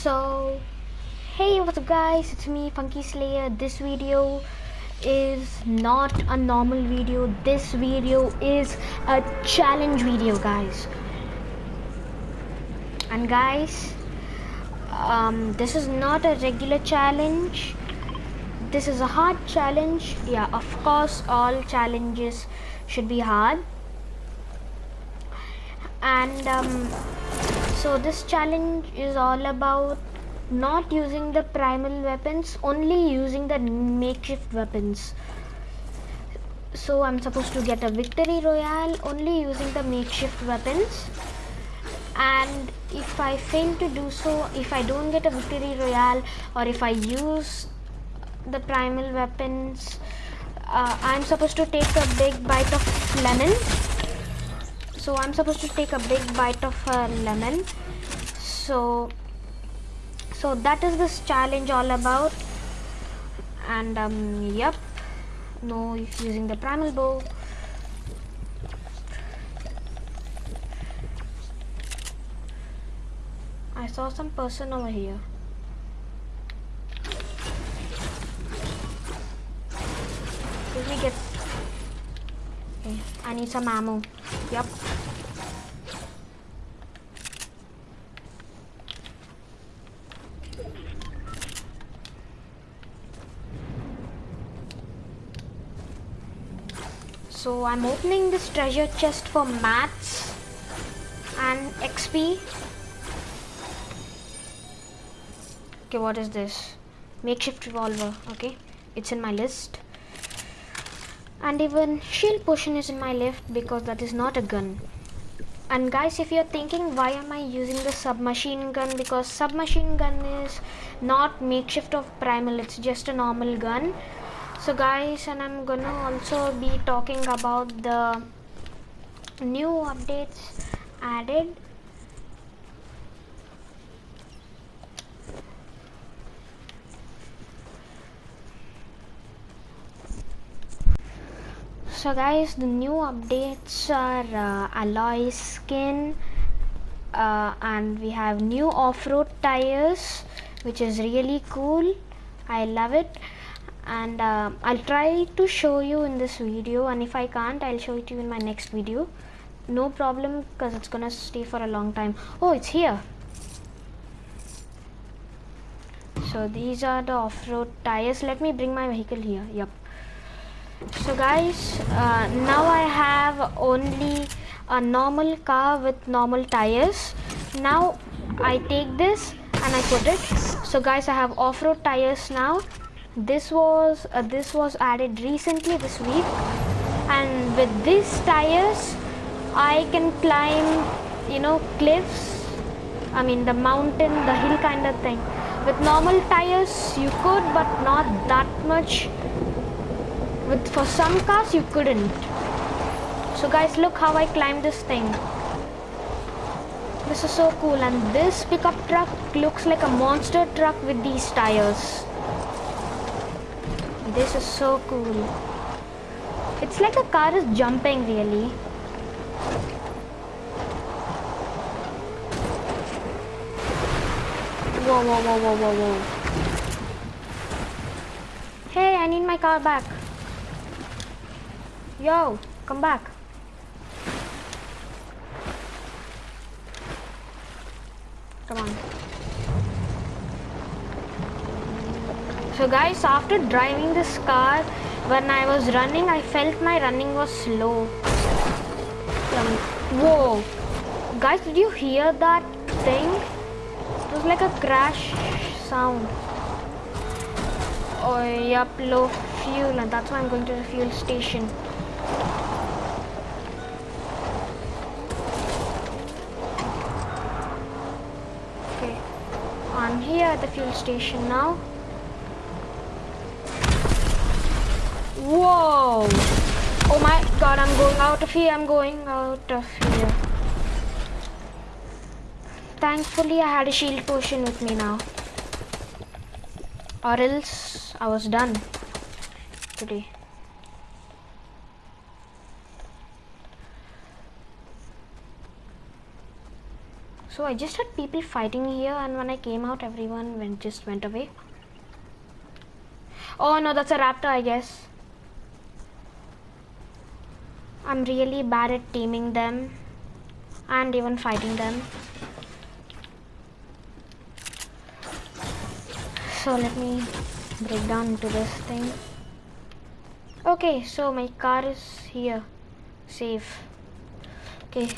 So, hey, what's up, guys? It's me, Funky Slayer. This video is not a normal video. This video is a challenge video, guys. And guys, um, this is not a regular challenge. This is a hard challenge. Yeah, of course, all challenges should be hard. And um, so this challenge is all about not using the primal weapons, only using the makeshift weapons. So I'm supposed to get a victory royale only using the makeshift weapons. And if I fail to do so, if I don't get a victory royale or if I use the primal weapons, uh, I'm supposed to take a big bite of lemon so I'm supposed to take a big bite of a lemon. So so that is this challenge all about. And um yep. No using the primal bow. I saw some person over here. Let me get okay I need some ammo yep so I'm opening this treasure chest for mats and XP okay what is this? Makeshift revolver. Okay it's in my list and even shield potion is in my left because that is not a gun. And guys if you're thinking why am I using the submachine gun? Because submachine gun is not makeshift of primal it's just a normal gun. So guys and I'm gonna also be talking about the new updates added so guys the new updates are uh, alloy skin uh, and we have new off-road tires which is really cool. I love it. And uh, I'll try to show you in this video and if I can't I'll show it to you in my next video. No problem because it's gonna stay for a long time. Oh it's here. So these are the off-road tires. Let me bring my vehicle here. Yep so guys uh, now I have only a normal car with normal tires. Now I take this and I put it. So guys I have off-road tires now. This was uh, this was added recently this week. And with these tires I can climb you know cliffs. I mean the mountain the hill kind of thing. With normal tires you could but not that much with for some cars you couldn't. So guys look how I climbed this thing. This is so cool. And this pickup truck looks like a monster truck with these tires. This is so cool. It's like a car is jumping really. Whoa whoa whoa whoa whoa whoa. Hey I need my car back Yo, come back. Come on. So guys, after driving this car, when I was running, I felt my running was slow. Um, whoa. Guys, did you hear that thing? It was like a crash sound. Oh, yep, low fuel and that's why I'm going to the fuel station. Okay, I'm here at the fuel station now. Whoa! Oh my god, I'm going out of here, I'm going out of here. Thankfully, I had a shield potion with me now. Or else, I was done today. So I just had people fighting here, and when I came out, everyone went just went away. Oh no, that's a raptor, I guess. I'm really bad at taming them and even fighting them. So let me break down into this thing. Okay, so my car is here, safe. Okay.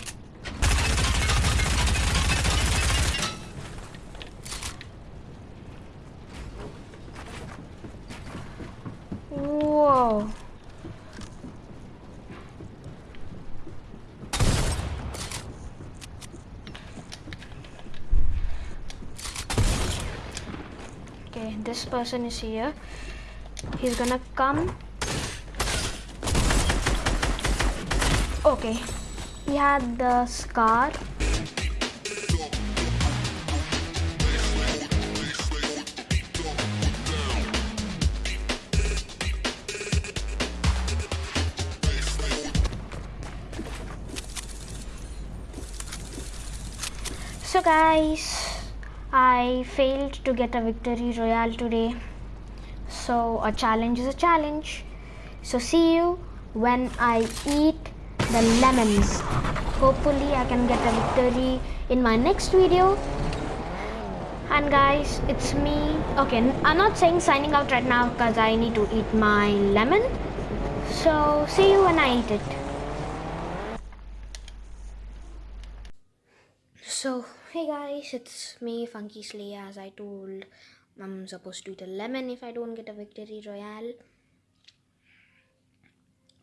Whoa. Okay, this person is here. He's gonna come. Okay, he had the scar. So guys, I failed to get a victory royale today. So a challenge is a challenge. So see you when I eat the lemons. Hopefully I can get a victory in my next video. And guys, it's me. Okay, I'm not saying signing out right now because I need to eat my lemon. So see you when I eat it. So, hey guys, it's me, Funky Slay. As I told, I'm supposed to eat a lemon if I don't get a victory royale.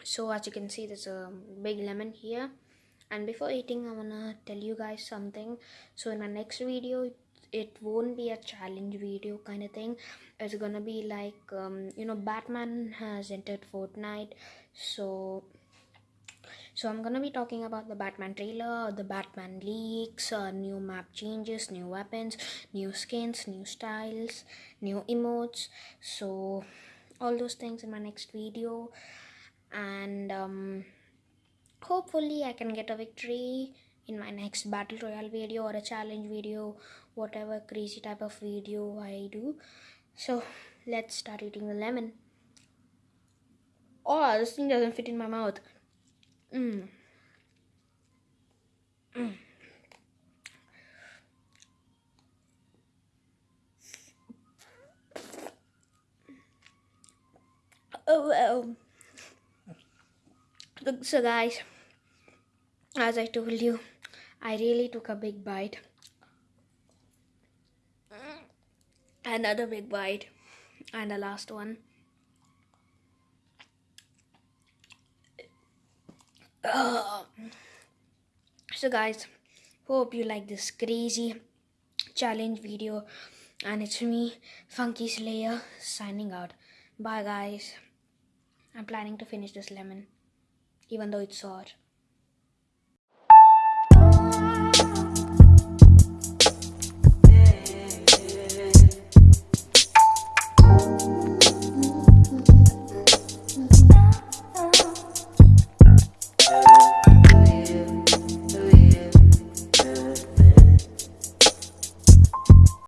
So, as you can see, there's a big lemon here. And before eating, I wanna tell you guys something. So, in my next video, it, won't be a challenge video kind of thing. It's gonna be like, um, you know, Batman has entered Fortnite. So, so I'm gonna be talking about the Batman trailer, the Batman leaks, uh, new map changes, new weapons, new skins, new styles, new emotes. So all those things in my next video, and um, hopefully I can get a victory in my next battle royale video or a challenge video, whatever crazy type of video I do. So let's start eating the lemon. Oh, this thing doesn't fit in my mouth. Mm. Mm. Oh well. So guys, as I told you, I really took a big bite. Another big bite, and the last one. Ugh. So guys, hope you like this crazy challenge video and it's me Funky Slayer signing out. Bye guys. I'm planning to finish this lemon even though it's sour.